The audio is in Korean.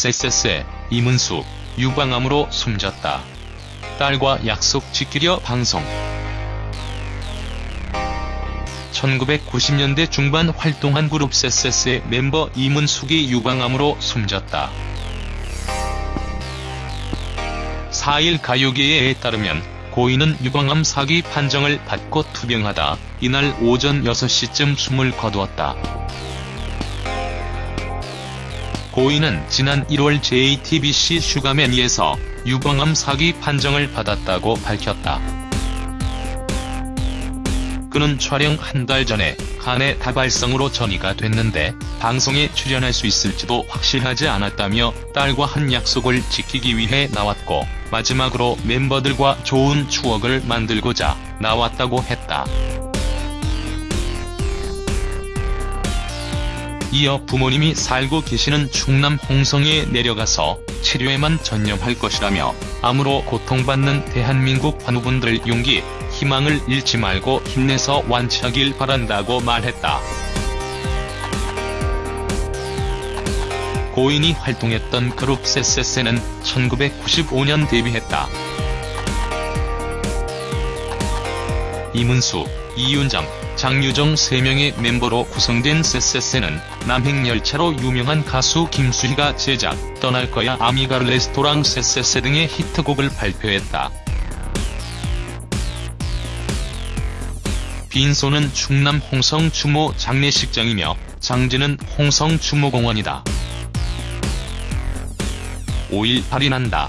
쎄쎄쎄 이문수 유방암으로 숨졌다. 딸과 약속 지키려 방송 1990년대 중반 활동한 그룹 쎄쎄쎄의 멤버 이문숙이 유방암으로 숨졌다. 4일 가요계에 따르면 고인은 유방암 사기 판정을 받고 투병하다 이날 오전 6시쯤 숨을 거두었다. 고인은 지난 1월 JTBC 슈가맨이에서 유방암 사기 판정을 받았다고 밝혔다. 그는 촬영 한 달 전에 간의 다발성으로 전이가 됐는데 방송에 출연할 수 있을지도 확실하지 않았다며 딸과 한 약속을 지키기 위해 나왔고 마지막으로 멤버들과 좋은 추억을 만들고자 나왔다고 했다. 이어 부모님이 살고 계시는 충남 홍성에 내려가서 치료에만 전념할 것이라며 암으로 고통받는 대한민국 환우분들 용기, 희망을 잃지 말고 힘내서 완치하길 바란다고 말했다. 고인이 활동했던 그룹 쎄쎄쎄는 1995년 데뷔했다. 이문수, 이윤정, 장유정 3명의 멤버로 구성된 쎄쎄쎄는 남행열차로 유명한 가수 김수희가 제작, 떠날 거야 아미가 레스토랑 쎄쎄쎄 등의 히트곡을 발표했다. 빈소는 충남 홍성 추모 장례식장이며 장지는 홍성 추모공원이다. 5일 발인한다.